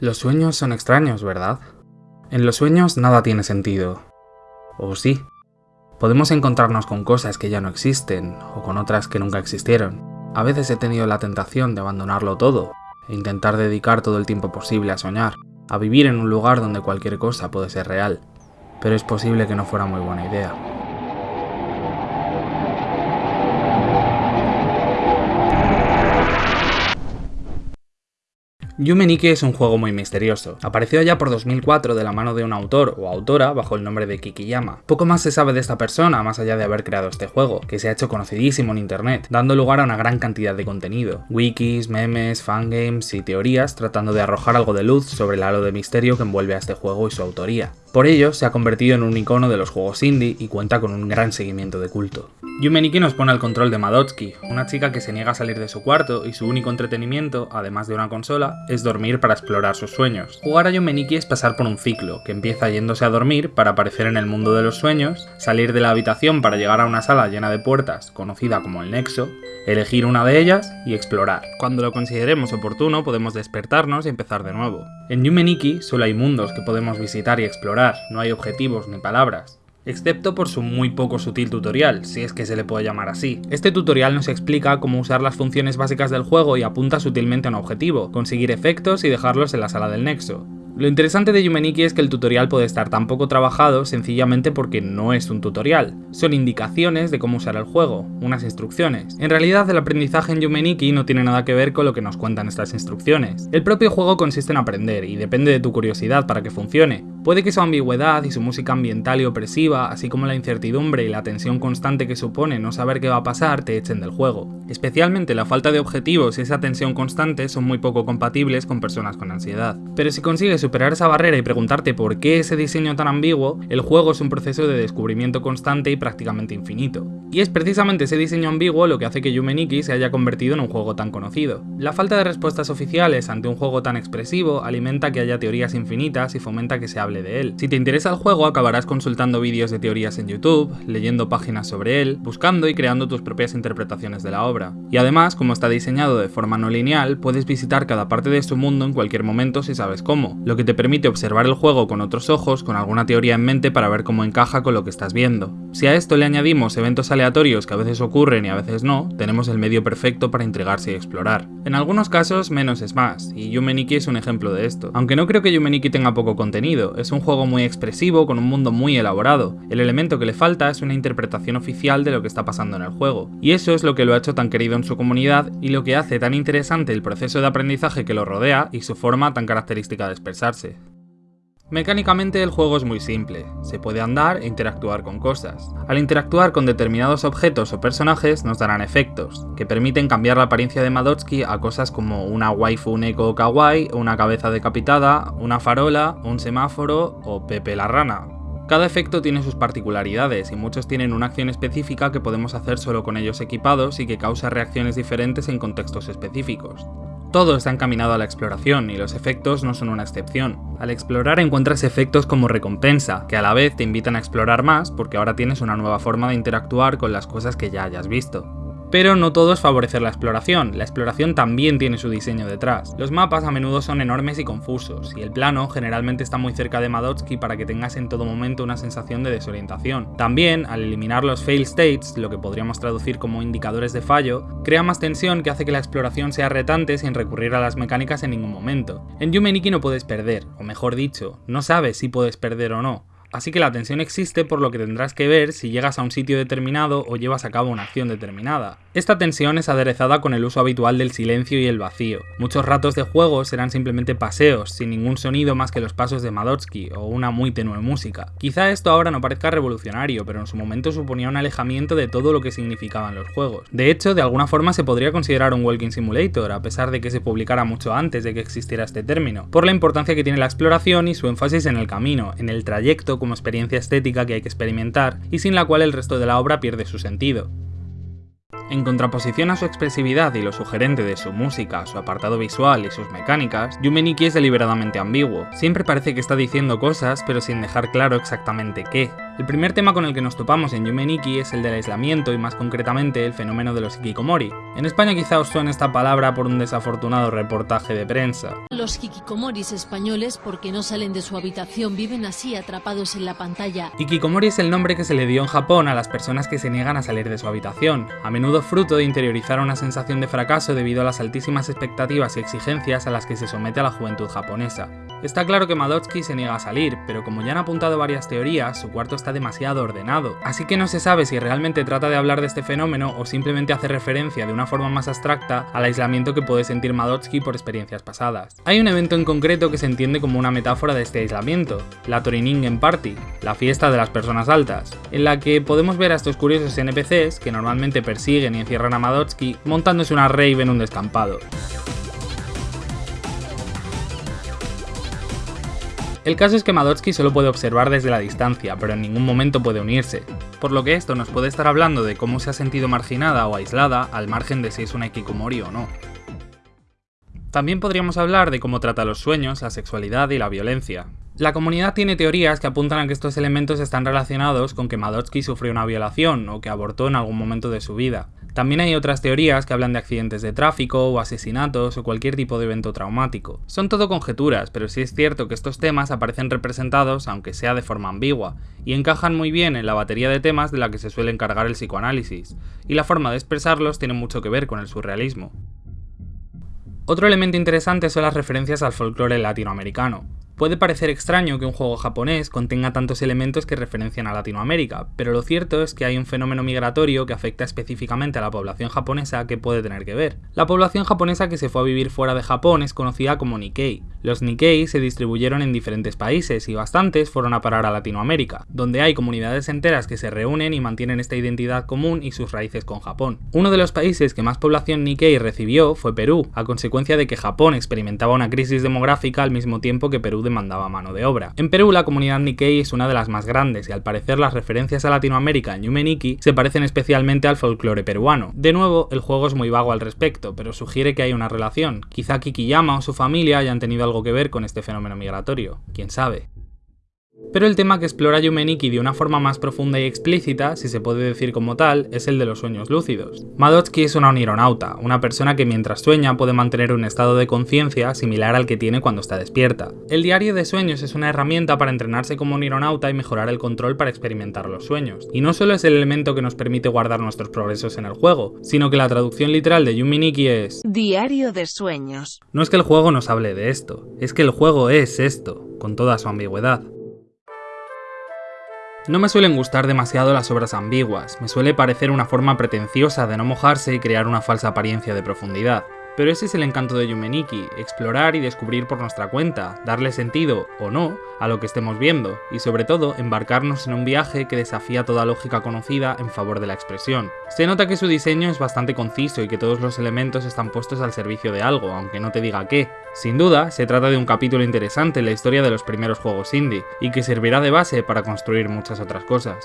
Los sueños son extraños, ¿verdad? En los sueños nada tiene sentido. ¿O sí? Podemos encontrarnos con cosas que ya no existen, o con otras que nunca existieron. A veces he tenido la tentación de abandonarlo todo, e intentar dedicar todo el tiempo posible a soñar, a vivir en un lugar donde cualquier cosa puede ser real. Pero es posible que no fuera muy buena idea. Yume Nikki es un juego muy misterioso. Apareció ya por 2004 de la mano de un autor o autora bajo el nombre de Kikiyama. Poco más se sabe de esta persona más allá de haber creado este juego, que se ha hecho conocidísimo en internet, dando lugar a una gran cantidad de contenido. Wikis, memes, fangames y teorías tratando de arrojar algo de luz sobre el halo de misterio que envuelve a este juego y su autoría. Por ello, se ha convertido en un icono de los juegos indie y cuenta con un gran seguimiento de culto. Yume Nikki nos pone al control de Madotsky, una chica que se niega a salir de su cuarto y su único entretenimiento, además de una consola, es dormir para explorar sus sueños. Jugar a Yume Nikki es pasar por un ciclo, que empieza yéndose a dormir para aparecer en el mundo de los sueños, salir de la habitación para llegar a una sala llena de puertas, conocida como el Nexo, elegir una de ellas y explorar. Cuando lo consideremos oportuno podemos despertarnos y empezar de nuevo. En Yume Nikki solo hay mundos que podemos visitar y explorar, no hay objetivos ni palabras excepto por su muy poco sutil tutorial, si es que se le puede llamar así. Este tutorial nos explica cómo usar las funciones básicas del juego y apunta sutilmente a un objetivo, conseguir efectos y dejarlos en la sala del nexo. Lo interesante de Yumeniki es que el tutorial puede estar tan poco trabajado sencillamente porque no es un tutorial. Son indicaciones de cómo usar el juego, unas instrucciones. En realidad el aprendizaje en Yumeniki no tiene nada que ver con lo que nos cuentan estas instrucciones. El propio juego consiste en aprender y depende de tu curiosidad para que funcione. Puede que su ambigüedad y su música ambiental y opresiva, así como la incertidumbre y la tensión constante que supone no saber qué va a pasar, te echen del juego. Especialmente la falta de objetivos y esa tensión constante son muy poco compatibles con personas con ansiedad. Pero si consigues superar esa barrera y preguntarte por qué ese diseño tan ambiguo, el juego es un proceso de descubrimiento constante y prácticamente infinito. Y es precisamente ese diseño ambiguo lo que hace que Yume Nikki se haya convertido en un juego tan conocido. La falta de respuestas oficiales ante un juego tan expresivo alimenta que haya teorías infinitas y fomenta que se hable de él. Si te interesa el juego acabarás consultando vídeos de teorías en YouTube, leyendo páginas sobre él, buscando y creando tus propias interpretaciones de la obra. Y además, como está diseñado de forma no lineal, puedes visitar cada parte de su mundo en cualquier momento si sabes cómo, lo que te permite observar el juego con otros ojos, con alguna teoría en mente para ver cómo encaja con lo que estás viendo. Si a esto le añadimos eventos aleatorios que a veces ocurren y a veces no, tenemos el medio perfecto para intrigarse y explorar. En algunos casos, menos es más, y Yumeniki es un ejemplo de esto. Aunque no creo que Yumeniki tenga poco contenido, es un juego muy expresivo con un mundo muy elaborado. El elemento que le falta es una interpretación oficial de lo que está pasando en el juego, y eso es lo que lo ha hecho tan querido en su comunidad y lo que hace tan interesante el proceso de aprendizaje que lo rodea y su forma tan característica de expresarse. Mecánicamente el juego es muy simple, se puede andar e interactuar con cosas. Al interactuar con determinados objetos o personajes nos darán efectos, que permiten cambiar la apariencia de Madotsky a cosas como una waifu neko kawaii, una cabeza decapitada, una farola, un semáforo o Pepe la rana. Cada efecto tiene sus particularidades y muchos tienen una acción específica que podemos hacer solo con ellos equipados y que causa reacciones diferentes en contextos específicos. Todo está encaminado a la exploración y los efectos no son una excepción. Al explorar encuentras efectos como recompensa, que a la vez te invitan a explorar más porque ahora tienes una nueva forma de interactuar con las cosas que ya hayas visto. Pero no todo es favorecer la exploración, la exploración también tiene su diseño detrás. Los mapas a menudo son enormes y confusos, y el plano generalmente está muy cerca de Madotsky para que tengas en todo momento una sensación de desorientación. También, al eliminar los fail states, lo que podríamos traducir como indicadores de fallo, crea más tensión que hace que la exploración sea retante sin recurrir a las mecánicas en ningún momento. En Yume Nikki no puedes perder, o mejor dicho, no sabes si puedes perder o no. Así que la tensión existe por lo que tendrás que ver si llegas a un sitio determinado o llevas a cabo una acción determinada. Esta tensión es aderezada con el uso habitual del silencio y el vacío. Muchos ratos de juego serán simplemente paseos, sin ningún sonido más que los pasos de Madotsky o una muy tenue música. Quizá esto ahora no parezca revolucionario, pero en su momento suponía un alejamiento de todo lo que significaban los juegos. De hecho, de alguna forma se podría considerar un walking simulator, a pesar de que se publicara mucho antes de que existiera este término, por la importancia que tiene la exploración y su énfasis en el camino, en el trayecto como experiencia estética que hay que experimentar y sin la cual el resto de la obra pierde su sentido. En contraposición a su expresividad y lo sugerente de su música, su apartado visual y sus mecánicas, Yume Nikki es deliberadamente ambiguo. Siempre parece que está diciendo cosas, pero sin dejar claro exactamente qué. El primer tema con el que nos topamos en Yume Nikki es el del aislamiento y más concretamente el fenómeno de los hikikomori. En España quizá os suene esta palabra por un desafortunado reportaje de prensa. Los hikikomoris españoles, porque no salen de su habitación, viven así atrapados en la pantalla. Hikikomori es el nombre que se le dio en Japón a las personas que se niegan a salir de su habitación, a menudo fruto de interiorizar una sensación de fracaso debido a las altísimas expectativas y exigencias a las que se somete a la juventud japonesa. Está claro que Madotsky se niega a salir, pero como ya han apuntado varias teorías, su cuarto está demasiado ordenado, así que no se sabe si realmente trata de hablar de este fenómeno o simplemente hace referencia de una forma más abstracta al aislamiento que puede sentir Madotsky por experiencias pasadas. Hay un evento en concreto que se entiende como una metáfora de este aislamiento, la Toriningen Party, la fiesta de las personas altas, en la que podemos ver a estos curiosos NPCs que normalmente persiguen y encierran a Madotsky montándose una rave en un descampado. El caso es que Madotsky solo puede observar desde la distancia, pero en ningún momento puede unirse, por lo que esto nos puede estar hablando de cómo se ha sentido marginada o aislada al margen de si es una Ikikomori o no. También podríamos hablar de cómo trata los sueños, la sexualidad y la violencia. La comunidad tiene teorías que apuntan a que estos elementos están relacionados con que Madotsky sufrió una violación o que abortó en algún momento de su vida. También hay otras teorías que hablan de accidentes de tráfico o asesinatos o cualquier tipo de evento traumático. Son todo conjeturas, pero sí es cierto que estos temas aparecen representados, aunque sea de forma ambigua, y encajan muy bien en la batería de temas de la que se suele encargar el psicoanálisis, y la forma de expresarlos tiene mucho que ver con el surrealismo. Otro elemento interesante son las referencias al folclore latinoamericano. Puede parecer extraño que un juego japonés contenga tantos elementos que referencian a Latinoamérica, pero lo cierto es que hay un fenómeno migratorio que afecta específicamente a la población japonesa que puede tener que ver. La población japonesa que se fue a vivir fuera de Japón es conocida como Nikkei. Los Nikkei se distribuyeron en diferentes países y bastantes fueron a parar a Latinoamérica, donde hay comunidades enteras que se reúnen y mantienen esta identidad común y sus raíces con Japón. Uno de los países que más población Nikkei recibió fue Perú, a consecuencia de que Japón experimentaba una crisis demográfica al mismo tiempo que Perú demandaba mano de obra. En Perú la comunidad Nikkei es una de las más grandes y al parecer las referencias a Latinoamérica en Yume Nikki se parecen especialmente al folclore peruano. De nuevo, el juego es muy vago al respecto, pero sugiere que hay una relación. Quizá Kikiyama o su familia hayan tenido algo que ver con este fenómeno migratorio, quién sabe. Pero el tema que explora Yumeniki de una forma más profunda y explícita, si se puede decir como tal, es el de los sueños lúcidos. Madotsky es una onironauta, una persona que mientras sueña puede mantener un estado de conciencia similar al que tiene cuando está despierta. El diario de sueños es una herramienta para entrenarse como onironauta y mejorar el control para experimentar los sueños. Y no solo es el elemento que nos permite guardar nuestros progresos en el juego, sino que la traducción literal de Yumeniki es Diario de sueños. No es que el juego nos hable de esto, es que el juego es esto, con toda su ambigüedad. No me suelen gustar demasiado las obras ambiguas, me suele parecer una forma pretenciosa de no mojarse y crear una falsa apariencia de profundidad. Pero ese es el encanto de Yumeniki, explorar y descubrir por nuestra cuenta, darle sentido, o no, a lo que estemos viendo, y sobre todo embarcarnos en un viaje que desafía toda lógica conocida en favor de la expresión. Se nota que su diseño es bastante conciso y que todos los elementos están puestos al servicio de algo, aunque no te diga qué. Sin duda, se trata de un capítulo interesante en la historia de los primeros juegos indie, y que servirá de base para construir muchas otras cosas.